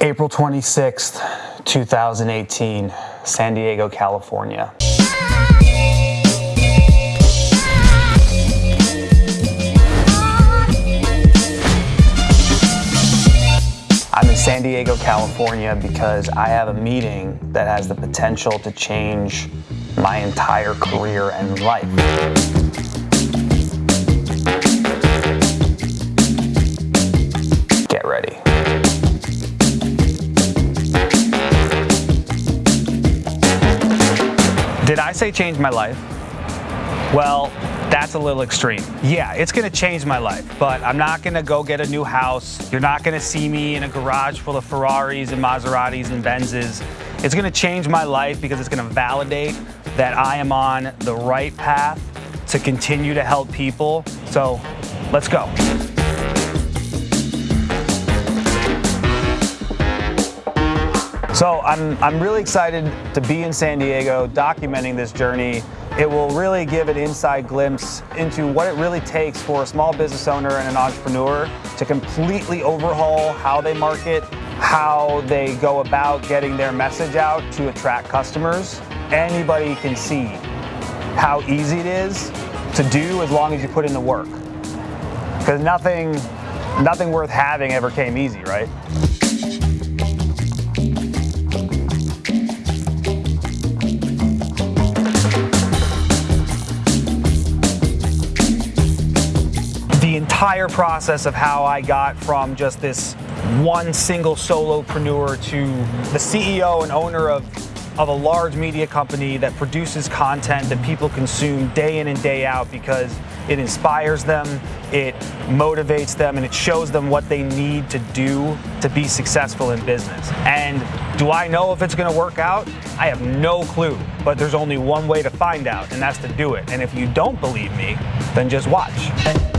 April 26th, 2018, San Diego, California. I'm in San Diego, California because I have a meeting that has the potential to change my entire career and life. Did I say change my life? Well, that's a little extreme. Yeah, it's gonna change my life, but I'm not gonna go get a new house. You're not gonna see me in a garage full of Ferraris and Maseratis and Benzes. It's gonna change my life because it's gonna validate that I am on the right path to continue to help people. So let's go. So I'm, I'm really excited to be in San Diego documenting this journey. It will really give an inside glimpse into what it really takes for a small business owner and an entrepreneur to completely overhaul how they market, how they go about getting their message out to attract customers. Anybody can see how easy it is to do as long as you put in the work. Because nothing, nothing worth having ever came easy, right? Entire process of how I got from just this one single solopreneur to the CEO and owner of, of a large media company that produces content that people consume day in and day out because it inspires them, it motivates them, and it shows them what they need to do to be successful in business. And do I know if it's gonna work out? I have no clue, but there's only one way to find out, and that's to do it. And if you don't believe me, then just watch.